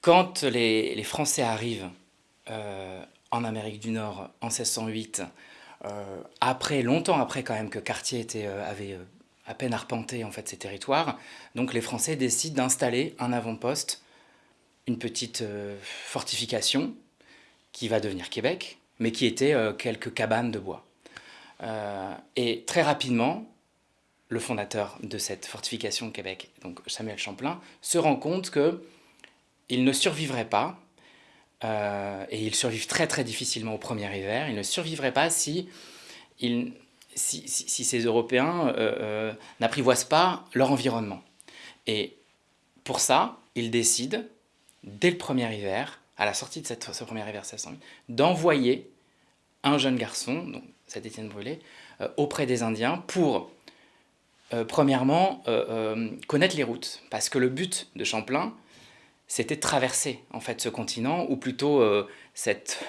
quand les, Français arrivent en Amérique du Nord en 1608, après, longtemps après quand même que Cartier était, avait à peine arpenté en fait ces territoires, donc les Français décident d'installer un avant-poste, une petite fortification qui va devenir Québec, mais qui était quelques cabanes de bois. et très rapidement, le fondateur de cette fortification de Québec, donc Samuel Champlain, se rend compte qu'il ne survivrait pas, euh, et ils survivent très très difficilement au premier hiver, il ne survivrait pas si, si, ces Européens euh, euh, n'apprivoisent pas leur environnement. Et pour ça, il décide, dès le premier hiver, à la sortie de ce premier hiver 1608, d'envoyer un jeune garçon, donc cet Étienne Brûlé, auprès des Indiens pour premièrement, connaître les routes. Parce que le but de Champlain, c'était traverser en fait, ce continent, ou plutôt cette,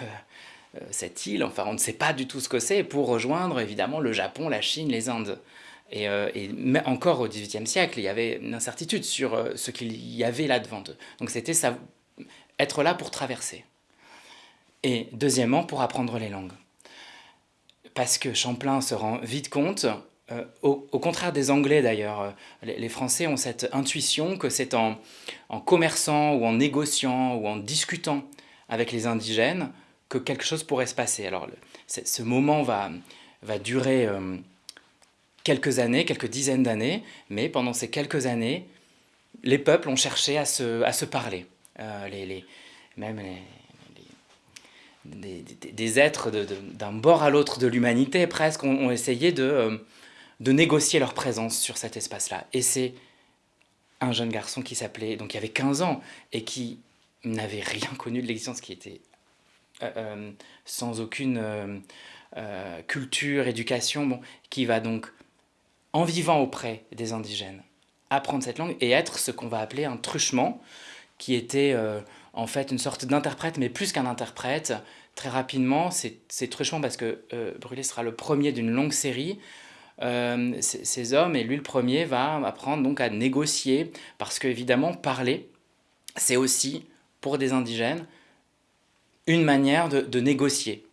cette île, enfin on ne sait pas du tout ce que c'est, pour rejoindre évidemment le Japon, la Chine, les Indes. Et, et encore au XVIIIe siècle, il y avait une incertitude sur ce qu'il y avait là devant eux. Donc c'était être là pour traverser. Et deuxièmement, pour apprendre les langues. Parce que Champlain se rend vite compte euh, au, contraire des Anglais d'ailleurs, euh, les, Français ont cette intuition que c'est en, commerçant ou en négociant ou en discutant avec les indigènes que quelque chose pourrait se passer. Alors ce moment va, va durer euh, quelques années, quelques dizaines d'années, mais pendant ces quelques années, les peuples ont cherché à se, à se parler. les, même des, des, êtres d'un bord à l'autre de l'humanité presque ont essayé de de négocier leur présence sur cet espace-là. Et c'est un jeune garçon qui s'appelait, donc qui avait 15 ans, et qui n'avait rien connu de l'existence, qui était euh, euh, sans aucune euh, culture, éducation, bon, qui va donc, en vivant auprès des indigènes, apprendre cette langue et être ce qu'on va appeler un truchement, qui était en fait une sorte d'interprète, mais plus qu'un interprète. Très rapidement, c'est truchement parce que Brûlé sera le premier d'une longue série euh, ces hommes, et lui le premier, va apprendre donc à négocier, parce qu'évidemment, parler, c'est aussi, pour des indigènes, une manière de, négocier,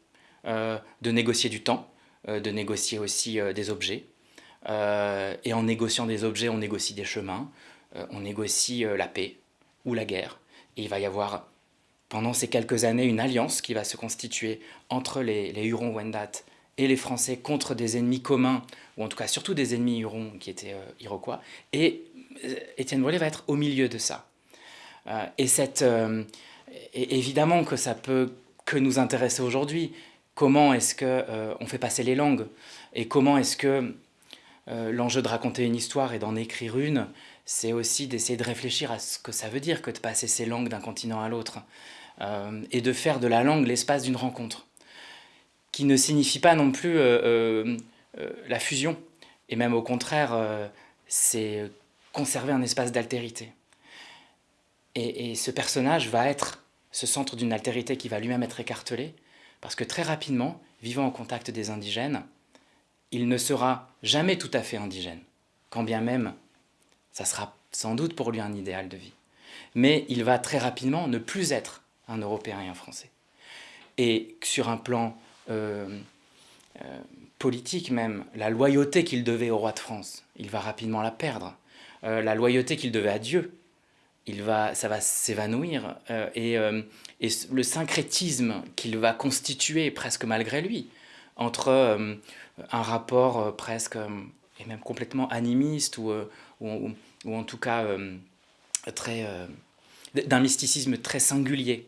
euh, de négocier du temps, euh, de négocier aussi des objets, et en négociant des objets, on négocie des chemins, on négocie la paix ou la guerre, et il va y avoir pendant ces quelques années une alliance qui va se constituer entre les, les Hurons-Wendat et les Français contre des ennemis communs, ou en tout cas surtout des ennemis hurons qui étaient euh, iroquois, et euh, Étienne Brûlé va être au milieu de ça. Euh, et, cette, évidemment que ça peut que nous intéresser aujourd'hui, comment est-ce qu'on on fait passer les langues, et comment est-ce que l'enjeu de raconter une histoire et d'en écrire une, c'est aussi d'essayer de réfléchir à ce que ça veut dire que de passer ces langues d'un continent à l'autre, et de faire de la langue l'espace d'une rencontre qui ne signifie pas non plus euh, euh, euh, la fusion, et même au contraire, c'est conserver un espace d'altérité. Et, ce personnage va être ce centre d'une altérité qui va lui-même être écartelé, parce que très rapidement, vivant en contact des indigènes, il ne sera jamais tout à fait indigène, quand bien même ça sera sans doute pour lui un idéal de vie. Mais il va très rapidement ne plus être un Européen et un Français. Et sur un plan euh, euh, politique même, la loyauté qu'il devait au roi de France, il va rapidement la perdre. Euh, la loyauté qu'il devait à Dieu, il va, ça va s'évanouir. et, et, le syncrétisme qu'il va constituer presque malgré lui, entre un rapport presque, et même complètement animiste, ou, ou, ou en tout cas très d'un mysticisme très singulier,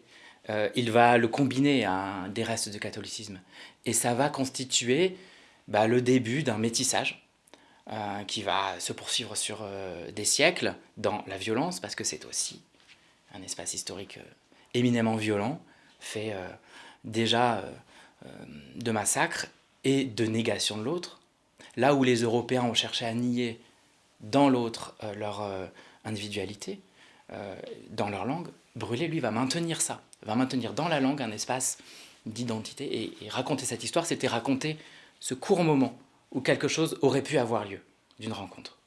euh, il va le combiner à des restes de catholicisme. Et ça va constituer bah, le début d'un métissage euh, qui va se poursuivre sur euh, des siècles dans la violence, parce que c'est aussi un espace historique éminemment violent, fait déjà de massacres et de négation de l'autre. Là où les Européens ont cherché à nier dans l'autre leur individualité, dans leur langue, Brûlé, lui, va maintenir ça va maintenir dans la langue un espace d'identité. Et, raconter cette histoire, c'était raconter ce court moment où quelque chose aurait pu avoir lieu d'une rencontre.